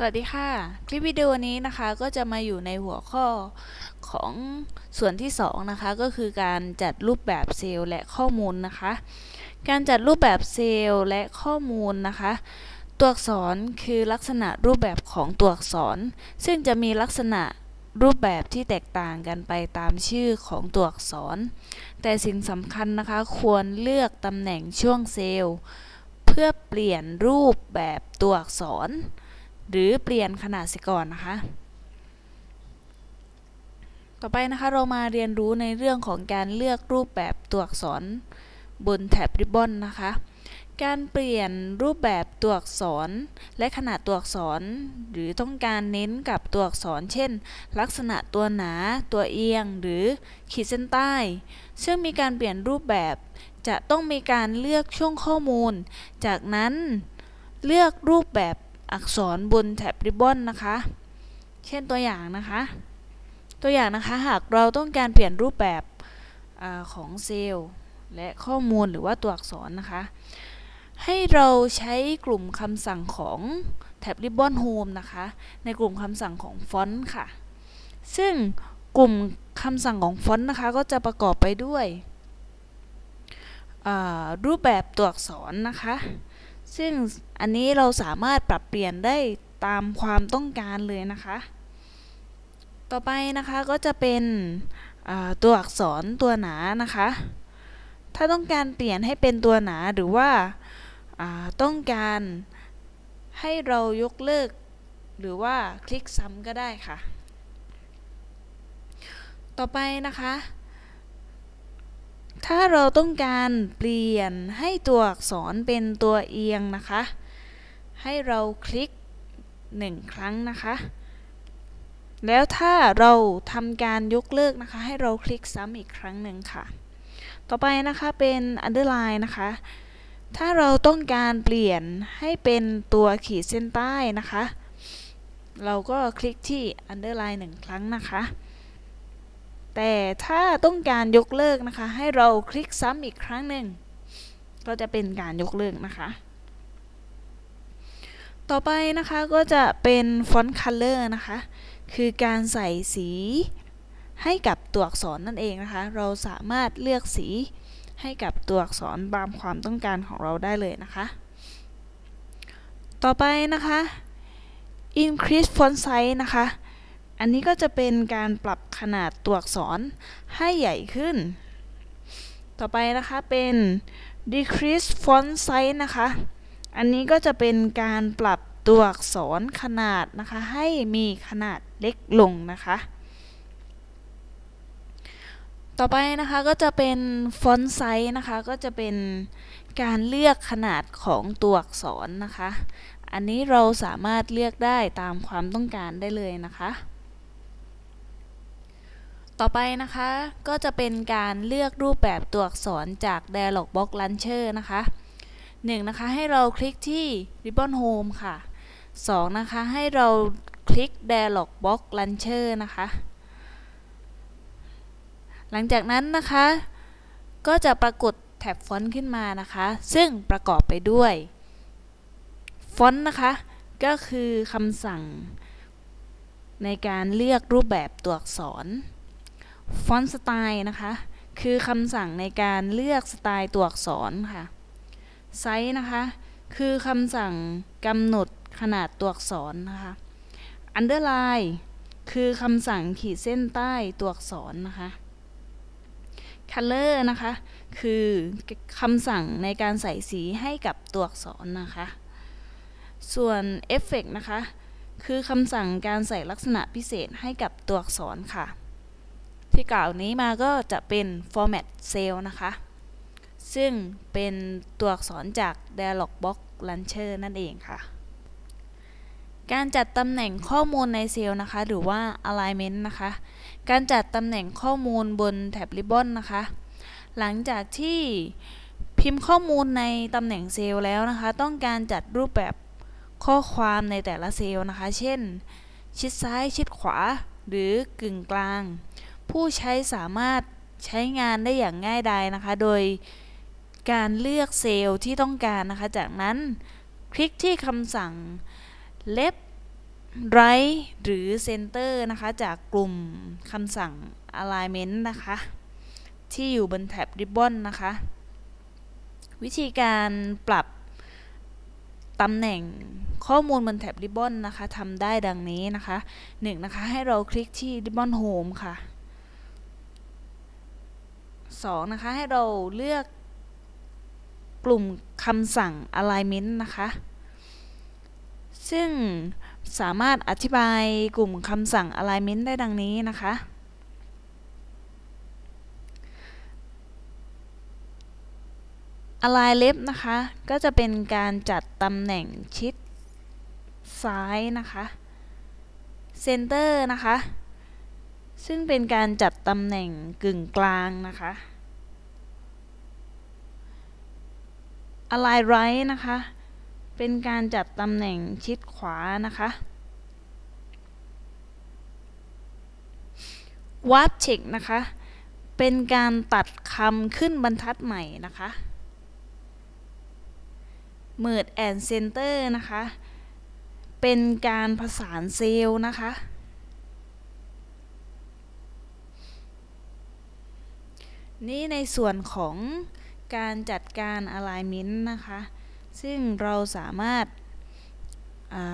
สวัสดีค่ะ คลิปวิดีโอนี้นะคะก็จะมาอยู่ในหัวข้อของส่วนที่2นะคะก็คือการจัดรูปแบบเซลล์และข้อมูลนะคะ การจัดรูปแบบเซลล์และข้อมูลนะคะ ตัวอักษรคือลักษณะรูปแบบของตัวอักษร ซึ่งจะมีลักษณะรูปแบบที่แตกต่างกันไปตามชื่อของตัวอักษร แต่สิ่งสำคัญนะคะควรเลือกตำแหน่งช่วงเซลล์ เพื่อเปลี่ยนรูปแบบตัวอักษร หรือเปลี่ยนขนาดสิก่อนนะคะ ต่อไปนะคะเรามาเรียนรู้ในเรื่องของการเลือกรูปแบบตัวอักษรบนแถบริบบอนนะคะ การเปลี่ยนรูปแบบตัวอักษรและขนาดตัวอักษร หรือต้องการเน้นกับตัวอักษร เช่น ลักษณะตัวหนา ตัวเอียง หรือขีดเส้นใต้ ซึ่งมีการเปลี่ยนรูปแบบจะต้องมีการเลือกช่วงข้อมูล จากนั้นเลือกรูปแบบ อักษรบนแถบริบบอนนะคะ เช่นตัวอย่างนะคะ ตัวอย่างนะคะหากเราต้องการเปลี่ยนรูปแบบอของเซลล์และข้อมูลหรือว่าตัวอักษรนะคะ ให้เราใช้กลุ่มคำสั่งของแท็บ Ribbon Home นะคะ ในกลุ่มคำสั่งของฟอนต์ค่ะ ซึ่งกลุ่มคำสั่งของฟอนต์นะคะ ก็จะประกอบไปด้วยรูปแบบตัวอักษรนะคะ ซึ่งอันนี้เราสามารถปรับเปลี่ยนได้ตามความต้องการเลยนะคะ ต่อไปนะคะก็จะเป็นตัวอักษรตัวหนานะคะ ถ้าต้องการเปลี่ยนให้เป็นตัวหนาหรือว่าต้องการให้เรายกเลิก หรือว่าคลิกซ้ำก็ได้ค่ะ ต่อไปนะคะ ถ้าเราต้องการเปลี่ยนให้ตัวอักษรเป็นตัวเอียงนะคะ ให้เราคลิกหนึ่งครั้งนะคะ แล้วถ้าเราทำการยกเลิกนะคะ ให้เราคลิกซ้ำอีกครั้งหนึ่งค่ะ ต่อไปนะคะเป็น underline นะคะ ถ้าเราต้องการเปลี่ยนให้เป็นตัวขีดเส้นใต้นะคะ เราก็คลิกที่ underline หนึ่งครั้งนะคะ แต่ถ้าต้องการยกเลิกนะคะ ให้เราคลิกซ้ำอีกครั้งหนึ่งก็จะเป็นการยกเลิกนะคะ ต่อไปนะคะก็จะเป็น font color นะคะ คือการใส่สีให้กับตัวอักษรนั่นเองนะคะ เราสามารถเลือกสีให้กับตัวอักษรตามความต้องการของเราได้เลยนะคะ ต่อไปนะคะ increase font size นะคะ อันนี้ก็จะเป็นการปรับขนาดตัวอักษรให้ใหญ่ขึ้น ต่อไปนะคะเป็น decrease font size นะคะ อันนี้ก็จะเป็นการปรับตัวอักษรขนาดนะคะ ให้มีขนาดเล็กลงนะคะ ต่อไปนะคะก็จะเป็นฟอนต์ไซส์นะคะ ก็จะเป็นการเลือกขนาดของตัวอักษรนะคะ อันนี้เราสามารถเลือกได้ตามความต้องการได้เลยนะคะ ต่อไปนะคะก็จะเป็นการเลือกรูปแบบตัวอักษรจาก Dialog Box Launcher นะคะ 1 นะคะให้เราคลิกที่ Ribbon Home ค่ะ 2 นะคะให้เราคลิก Dialog Box Launcher นะคะ หลังจากนั้นนะคะ ก็จะปรากฏแท็บฟอนต์ขึ้นมานะคะ ซึ่งประกอบไปด้วยฟอนต์นะคะก็คือคำสั่งในการเลือกรูปแบบตัวอักษร Font Style นะคะ คือคำสั่งในการเลือกสไตล์ตัวอักษรค่ะไซส์นะคะ คือคำสั่งกำหนดขนาดตัวอักษรนะคะ underline คือคำสั่งขีดเส้นใต้ตัวอักษรนะคะ color นะคะ คือคำสั่งในการใส่สีให้กับตัวอักษรนะคะ ส่วน effect นะคะ คือคำสั่งการใส่ลักษณะพิเศษให้กับตัวอักษรค่ะ ที่กล่าวนี้มาก็จะเป็น format cell นะคะ ซึ่งเป็นตัวอักษรจาก dialog box launcher นั่นเองค่ะ การจัดตำแหน่งข้อมูลในเซลล์นะคะ หรือว่า alignment นะคะ การจัดตำแหน่งข้อมูลบนแท็บริบบอนนะคะ หลังจากที่พิมพ์ข้อมูลในตำแหน่งเซลล์แล้วนะคะ ต้องการจัดรูปแบบข้อความในแต่ละเซลล์นะคะ เช่น ชิดซ้าย ชิดขวา หรือกึ่งกลาง ผู้ใช้สามารถใช้งานได้อย่างง่ายดายนะคะ โดยการเลือกเซลล์ที่ต้องการนะคะ จากนั้นคลิกที่คำสั่ง left right หรือ center นะคะ จากกลุ่มคำสั่ง alignment นะคะ ที่อยู่บนแท็บ ribbon นะคะ วิธีการปรับตำแหน่งข้อมูลบนแท็บ ribbon นะคะทำได้ดังนี้นะคะ 1. นะคะ ให้เราคลิกที่ ribbon home ค่ะ 2. นะคะ ให้เราเลือกกลุ่มคำสั่ง alignment นะคะ ซึ่งสามารถอธิบายกลุ่มคำสั่ง alignment ได้ดังนี้นะคะ align left นะคะ ก็จะเป็นการจัดตำแหน่งชิดซ้ายนะคะ center นะคะ ซึ่งเป็นการจัดตำแหน่งกึ่งกลางนะคะ align right นะคะ เป็นการจัดตำแหน่งชิดขวานะคะ warp check นะคะ เป็นการตัดคำขึ้นบรรทัดใหม่นะคะ merge and center นะคะ เป็นการผสานเซลล์นะคะ นี่ในส่วนของการจัดการ alignment นะคะ ซึ่งเราสามารถ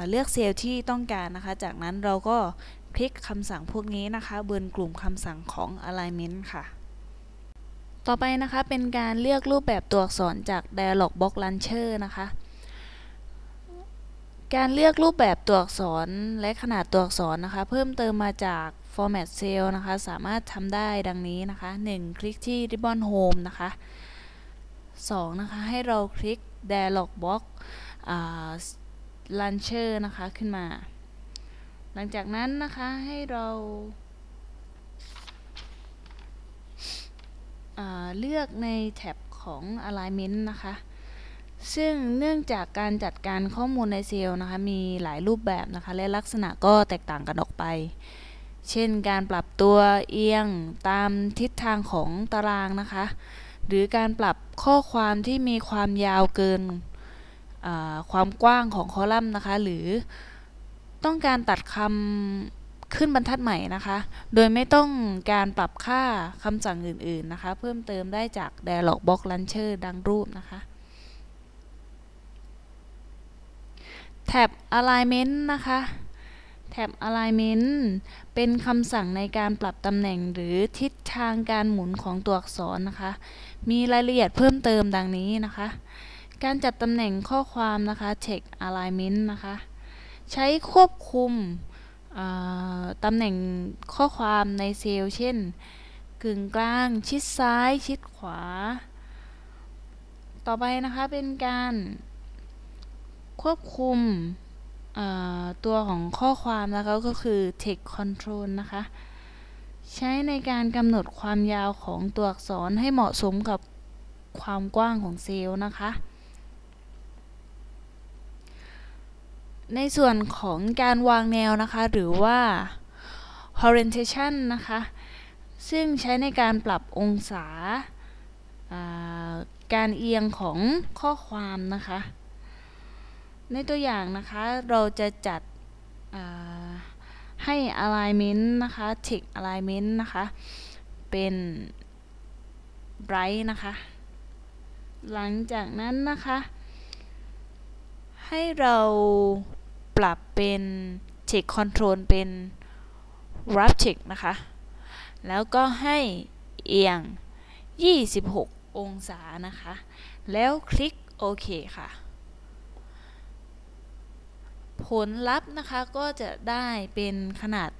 เลือกเซลล์ที่ต้องการนะคะ จากนั้นเราก็คลิกคำสั่งพวกนี้นะคะ บนกลุ่มคำสั่งของ alignment ค่ะ ต่อไปนะคะเป็นการเลือกรูปแบบตัวอักษรจาก dialog box launcher นะคะ การเลือกรูปแบบตัวอักษรและขนาดตัวอักษรนะคะ เพิ่มเติมมาจาก format cell นะคะ สามารถทำได้ดังนี้นะคะ 1. คลิกที่ ribbon home นะคะ 2. นะคะ ให้เราคลิก dialog box launcher นะคะ ขึ้นมา หลังจากนั้นนะคะให้เราเลือกในแท็บของ alignment นะคะ ซึ่งเนื่องจากการจัดการข้อมูลในเซลล์นะคะมีหลายรูปแบบนะคะและลักษณะก็แตกต่างกันออกไป เช่นการปรับตัวเอียงตามทิศทางของตารางนะคะ หรือการปรับข้อความที่มีความยาวเกินความกว้างของคอลัมน์นะคะ หรือต้องการตัดคำขึ้นบรรทัดใหม่นะคะ โดยไม่ต้องการปรับค่าคำสั่งอื่นๆนะคะ เพิ่มเติมได้จาก Dialog Box Launcher ดังรูปนะคะ แท็บ Alignment นะคะแท็บ Alignment เป็นคำสั่งในการปรับตำแหน่งหรือทิศทางการหมุนของตัวอักษรนะคะ มีรายละเอียดเพิ่มเติมดังนี้นะคะ การจัดตำแหน่งข้อความนะคะ Text Alignment นะคะ ใช้ควบคุมตำแหน่งข้อความในเซลล์ เช่น กึ่งกลาง ชิดซ้าย ชิดขวา ต่อไปนะคะเป็นการ ควบคุมตัวของข้อความนะคะก็คือ text control นะคะ ใช้ในการกำหนดความยาวของตัวอักษรให้เหมาะสมกับความกว้างของเซลล์นะคะ ในส่วนของการวางแนวนะคะ หรือว่า orientation นะคะ ซึ่งใช้ในการปรับองศาการเอียงของข้อความนะคะ ในตัวอย่างนะคะเราจะจัดให้ alignment นะคะ tick alignment นะคะ เป็น bright นะคะ หลังจากนั้นนะคะ ให้เราปรับเป็น tick control เป็น wrap tick นะคะ แล้วก็ให้เอียง 26 องศานะคะ แล้วคลิกโอเคค่ะ ผลลัพธ์นะคะก็จะได้เป็นขนาด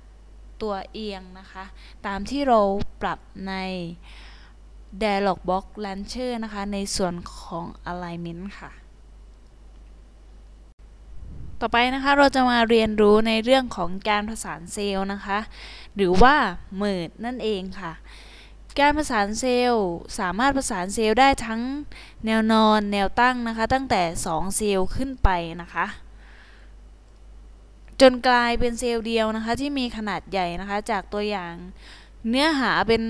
ตัวเอียงนะคะ ตามที่เราปรับใน Dialog Box Launcher นะคะ ในส่วนของ Alignment ค่ะ ต่อไปนะคะเราจะมาเรียนรู้ในเรื่องของการผสานเซลล์นะคะ หรือว่า Merge นั่นเองค่ะ การผสานเซลล์สามารถผสานเซลล์ได้ทั้งแนวนอนแนวตั้งนะคะ ตั้งแต่ 2 เซลล์ขึ้นไปนะคะ นกลายเป็นเซลล์เดียวนะคะ ที่มีขนาดใหญ่นะคะ จากตัวอย่างเนื้อหาเป็น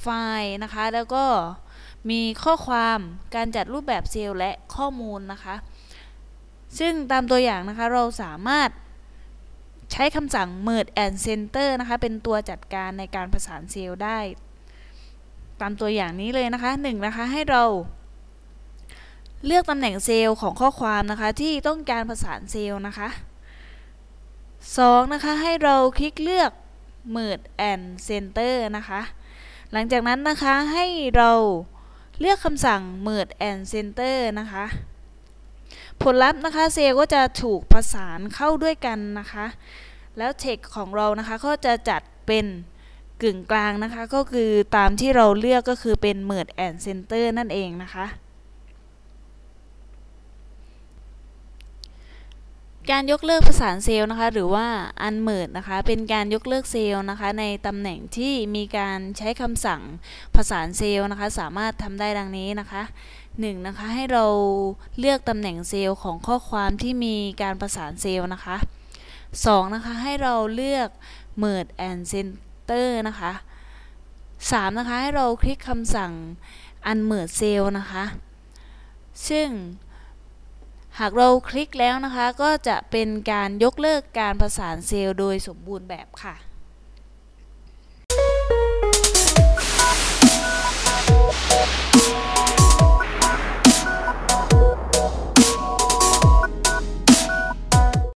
ไฟล์นะคะ แล้วก็มีข้อความการจัดรูปแบบเซลล์และข้อมูลนะคะ ซึ่งตามตัวอย่างนะคะเราสามารถใช้คำสั่ง merge and center นะคะ เป็นตัวจัดการในการประสานเซลล์ได้ ตามตัวอย่างนี้เลยนะคะ1นะคะให้เรา เลือกตำแหน่งเซลล์ของข้อความนะคะ ที่ต้องการประสานเซลล์นะคะ 2 นะคะให้เราคลิกเลือก merge and center นะคะหลังจากนั้นนะคะให้เราเลือกคำสั่ง merge and center นะคะผลลัพธ์นะคะเซลก็จะถูกประสานเข้าด้วยกันนะคะแล้วเทคของเรานะคะก็จะจัดเป็นกึ่งกลางนะคะ ก็คือตามที่เราเลือกก็คือเป็น merge and center นั่นเองนะคะ การยกเลิกประสานเซลล์นะคะ หรือว่า unmerge นะคะ เป็นการยกเลิกเซลล์นะคะ ในตำแหน่งที่มีการใช้คำสั่งประสานเซลล์นะคะ สามารถทำได้ดังนี้นะคะ 1. นะคะ ให้เราเลือกตำแหน่งเซลล์ของข้อความที่มีการประสานเซลล์นะคะ 2. นะคะ ให้เราเลือก merge and center นะคะ 3. นะคะ ให้เราคลิกคำสั่ง unmerge cell นะคะ ซึ่ง หากเราคลิกแล้วนะคะก็จะเป็นการยกเลิกการประสานเซลล์โดยสมบูรณ์แบบค่ะ